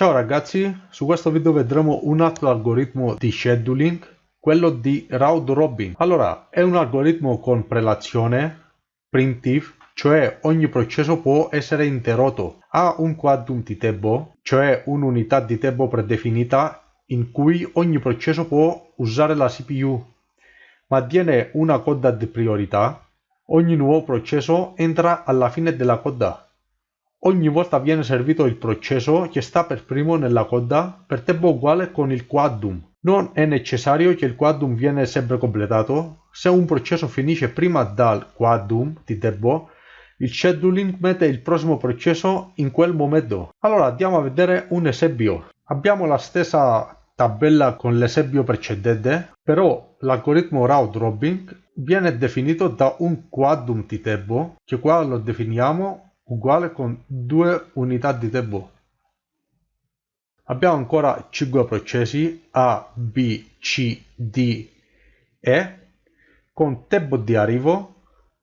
Ciao ragazzi, su questo video vedremo un altro algoritmo di scheduling, quello di round robin. Allora, è un algoritmo con prelazione, primitive, cioè ogni processo può essere interrotto. Ha un quantum di tempo, cioè un'unità di tempo predefinita in cui ogni processo può usare la CPU. Mantiene una coda di priorità. Ogni nuovo processo entra alla fine della coda. Ogni volta viene servito il processo che sta per primo nella coda per tempo uguale con il quadrum. Non è necessario che il quadrum viene sempre completato. Se un processo finisce prima dal quadrum di tempo, il scheduling mette il prossimo processo in quel momento. Allora andiamo a vedere un esempio. Abbiamo la stessa tabella con l'esempio precedente, però l'algoritmo round robin viene definito da un quadrum di tempo, che qua lo definiamo uguale con due unità di tempo. Abbiamo ancora 5 processi A, B, C, D, E con tempo di arrivo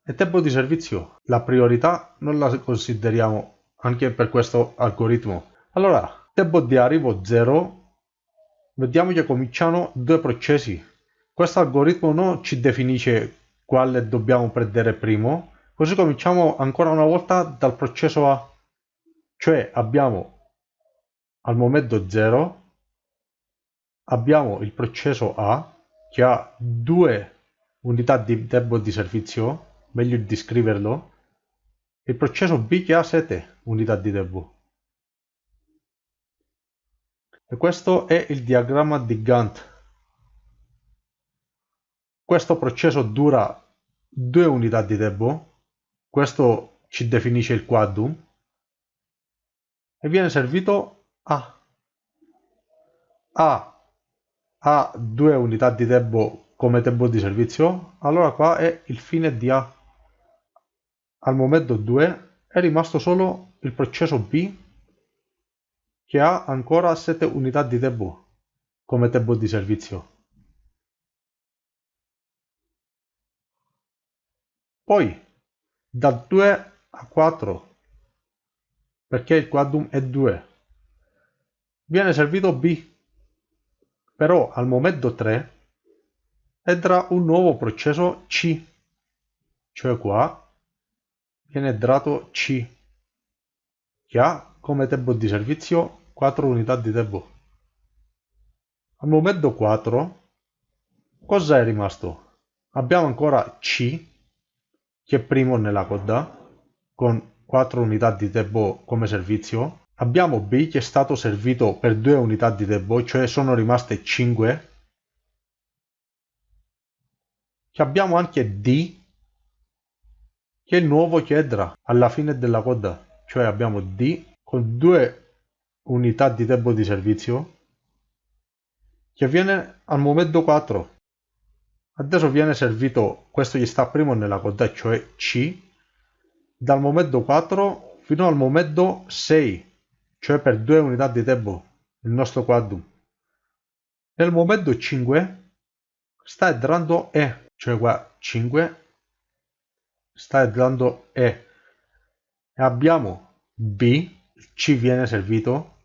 e tempo di servizio. La priorità non la consideriamo anche per questo algoritmo. Allora, tempo di arrivo 0, vediamo che cominciano due processi. Questo algoritmo non ci definisce quale dobbiamo prendere primo, Così cominciamo ancora una volta dal processo A, cioè abbiamo al momento 0, abbiamo il processo A che ha due unità di tempo di servizio, meglio di scriverlo, e il processo B che ha 7 unità di tempo. E questo è il diagramma di Gantt. Questo processo dura 2 unità di tempo questo ci definisce il quadrum e viene servito a a ha due unità di tempo come tempo di servizio. Allora qua è il fine di A. Al momento 2 è rimasto solo il processo B che ha ancora 7 unità di tempo come tempo di servizio. Poi da 2 a 4 perché il quadrum è 2 viene servito B. Però al momento 3 entra un nuovo processo C. Cioè qua viene dato C. Che ha come tempo di servizio 4 unità di tempo. Al momento 4 cosa è rimasto? abbiamo ancora C che è primo nella coda con 4 unità di tempo come servizio. Abbiamo B che è stato servito per 2 unità di tempo, cioè sono rimaste 5. Che abbiamo anche D che è il nuovo che entra alla fine della coda, cioè abbiamo D con 2 unità di tempo di servizio che viene al momento 4 Adesso viene servito questo gli sta primo nella coda, cioè C, dal momento 4 fino al momento 6, cioè per due unità di tempo, il nostro quadrum. Nel momento 5 sta entrando E, cioè qua 5, sta entrando E. E abbiamo B, C viene servito,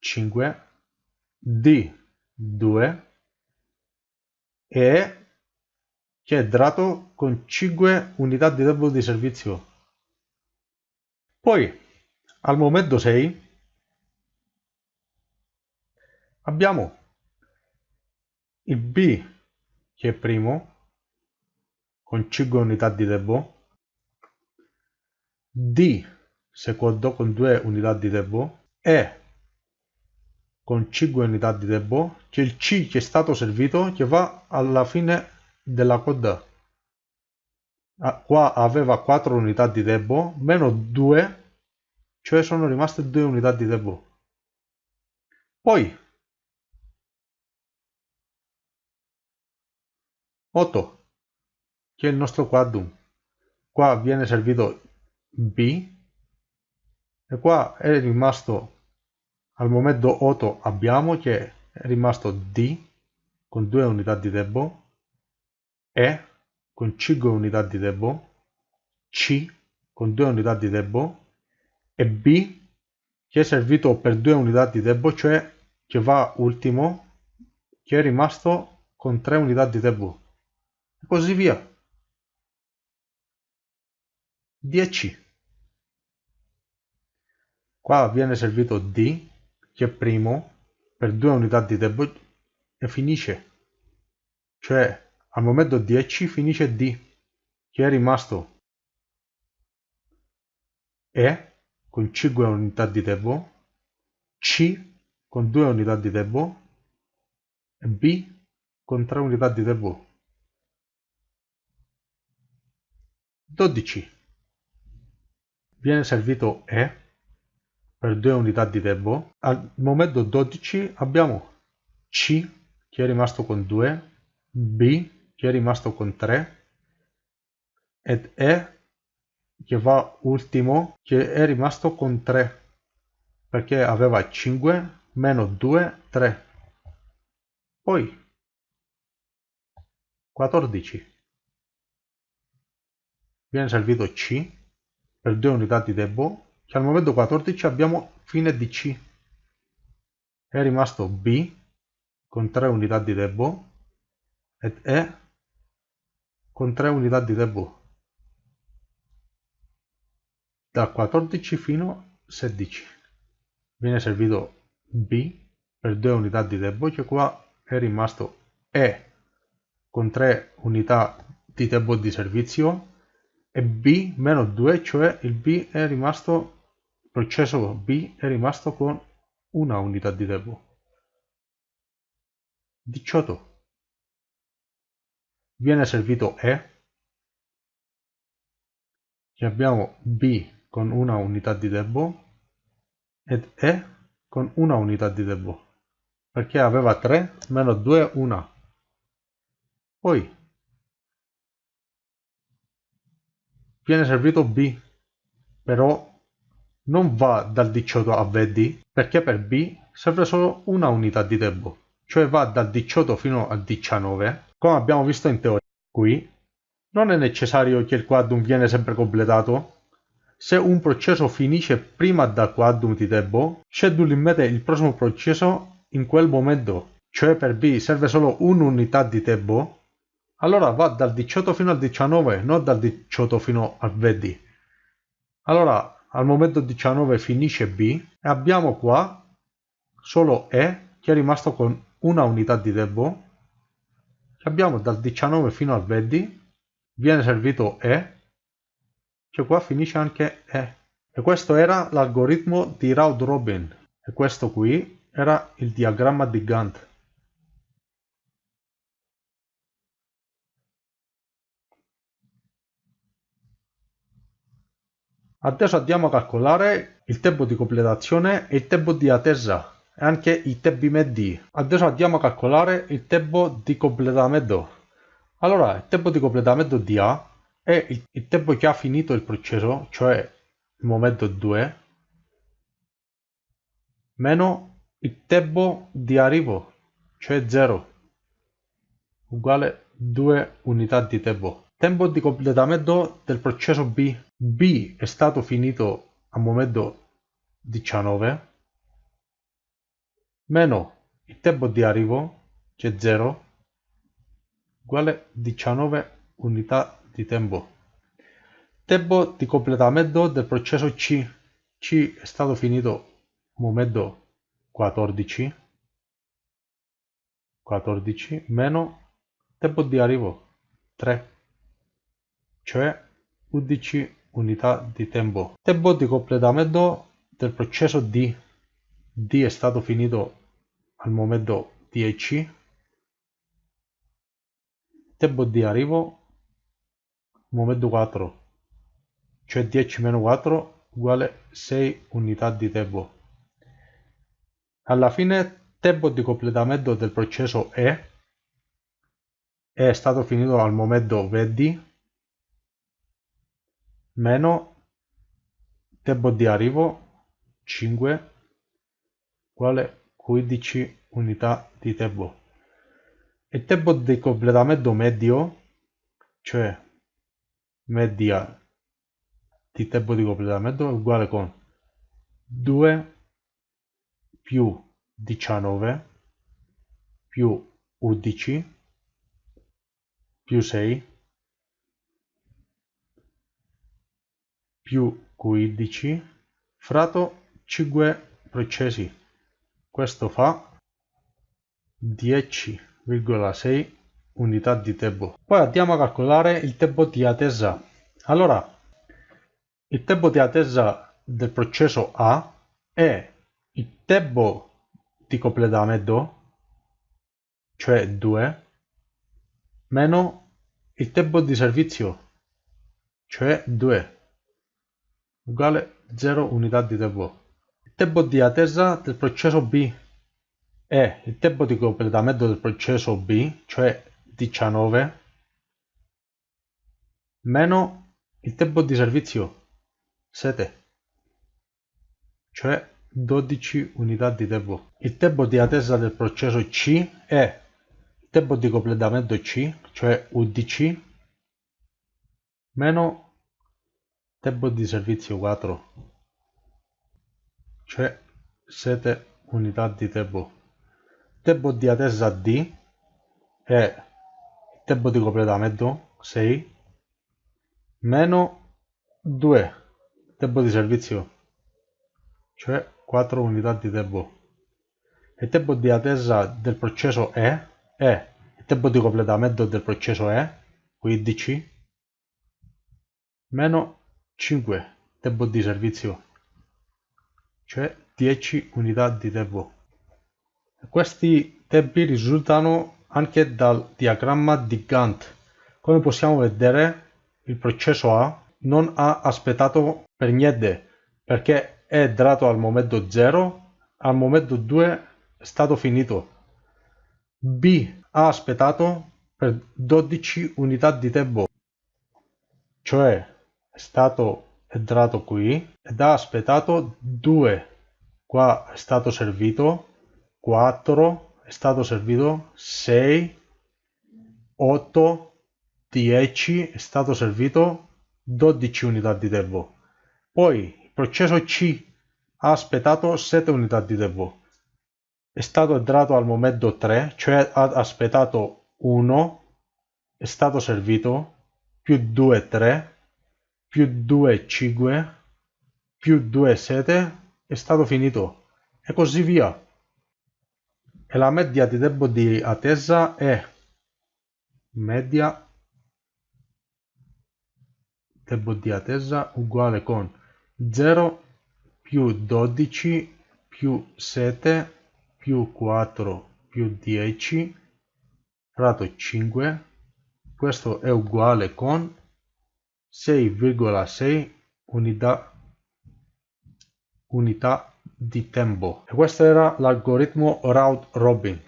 5, D, 2, e che è dato con 5 unità di tempo di servizio. Poi al momento 6 abbiamo il B che è primo con 5 unità di tempo, D secondo con 2 unità di tempo e con 5 unità di tempo c'è il C che è stato servito che va alla fine della coda ah, qua aveva 4 unità di tempo meno 2 cioè sono rimaste 2 unità di tempo poi 8 che è il nostro quadrum. Qua viene servito B e qua è rimasto al momento 8 abbiamo che è rimasto D con 2 unità di tempo, E con 5 unità di tempo, C con 2 unità di tempo e B che è servito per due unità di tempo, cioè che va ultimo, che è rimasto con tre unità di tempo. E così via. 10. Qua viene servito D, che primo, per due unità di tempo e finisce. Cioè, al momento 10 finisce D, che è rimasto E con 5 unità di tempo, C con 2 unità di tempo e B con 3 unità di tempo. 12. Viene servito E per 2 unità di tempo. Al momento 12 abbiamo C che è rimasto con 2, B che è rimasto con 3 ed E che va ultimo che è rimasto con 3 perché aveva 5 meno 2 3 poi 14 viene servito C per 2 unità di tempo che al momento 14 abbiamo fine di C. È rimasto B con 3 unità di tempo ed E con 3 unità di tempo da 14 fino a 16 viene servito B per 2 unità di tempo che qua è rimasto E con 3 unità di tempo di servizio e B meno 2 cioè il B è rimasto processo B è rimasto con una unità di tempo. 18 viene servito E. Che abbiamo B con una unità di tempo ed E con una unità di tempo. Perché aveva 3 meno 2 1 poi viene servito B però non va dal 18 a 20 perché per B serve solo una unità di tempo cioè va dal 18 fino al 19 come abbiamo visto in teoria qui non è necessario che il quadrum viene sempre completato. Se un processo finisce prima del quadrum di tempo, schedule in mente il prossimo processo in quel momento, cioè per B serve solo un'unità di tempo, allora va dal 18 fino al 19, non dal 18 fino al 20. Allora al momento 19 finisce B e abbiamo qua solo E che è rimasto con una unità di tempo che abbiamo dal 19 fino al 20 viene servito E che qua finisce anche E. E questo era l'algoritmo di Round Robin. E questo qui era il diagramma di Gantt. Adesso andiamo a calcolare il tempo di completazione e il tempo di attesa e anche i tempi medi. Adesso andiamo a calcolare il tempo di completamento. Allora, il tempo di completamento di A e il, il tempo che ha finito il processo, cioè il momento 2, meno il tempo di arrivo, cioè 0, uguale 2 unità di tempo. Tempo di completamento del processo B. B è stato finito al momento 19, meno il tempo di arrivo, che è 0, uguale 19 unità di tempo. Tempo di completamento del processo C. C è stato finito momento 14. 14 meno tempo di arrivo 3, cioè 11 unità di tempo. Tempo di completamento del processo D. D è stato finito al momento 10. Tempo di arrivo momento 4 cioè 10 meno 4 uguale 6 unità di tempo alla fine tempo di completamento del processo E è stato finito al momento 20 meno tempo di arrivo 5 uguale 15 unità di tempo. Il tempo di completamento medio cioè media di tempo di completamento è uguale con 2 più 19 più 11 più 6 più 15 fratto 5 processi. Questo fa 10,6 unità di tempo. Poi andiamo a calcolare il tempo di attesa. Allora, il tempo di attesa del processo A è il tempo di completamento, cioè 2, meno il tempo di servizio, cioè 2 uguale 0 unità di tempo. Il tempo di attesa del processo B è il tempo di completamento del processo B, cioè 19, meno il tempo di servizio, 7, cioè 12 unità di tempo. Il tempo di attesa del processo C è il tempo di completamento C, cioè 11, meno tempo di servizio 4 cioè 7 unità di tempo. Tempo di attesa D è tempo di completamento 6 meno 2 tempo di servizio. Cioè 4 unità di tempo. Il tempo di attesa del processo E è il tempo di completamento del processo E 15 meno 5 tempo di servizio. Cioè 10 unità di tempo. Questi tempi risultano anche dal diagramma di Gantt. Come possiamo vedere il processo A non ha aspettato per niente perché è entrato al momento 0 al momento 2 è stato finito. B ha aspettato per 12 unità di tempo. Cioè stato entrato qui ed ha aspettato 2 qua è stato servito 4 è stato servito 6 8 10 è stato servito 12 unità di tempo poi il processo C ha aspettato 7 unità di tempo è stato entrato al momento 3 cioè ha aspettato 1 è stato servito più 2 3 più 2 5 più 2 7 è stato finito. E così via. E la media di tempo di attesa è media tempo di attesa uguale con 0 più 12 più 7 più 4 più 10 fratto 5 questo è uguale con 6,6 unità, unità di tempo. E questo era l'algoritmo round robin.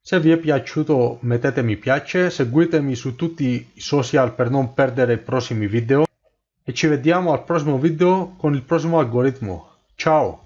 Se vi è piaciuto mettete mi piace, seguitemi su tutti i social per non perdere i prossimi video e ci vediamo al prossimo video con il prossimo algoritmo. Ciao!